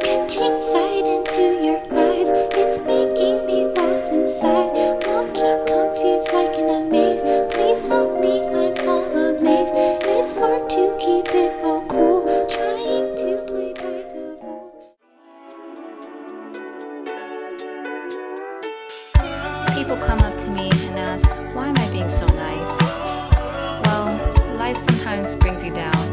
Catching sight into your eyes. It's making me lost inside. Walking confused like in a maze Please help me, I'm all amazed. It's hard to keep it all cool. Trying to play by the rules. People come up to me and ask Why am I being so nice? Well, life sometimes brings you down.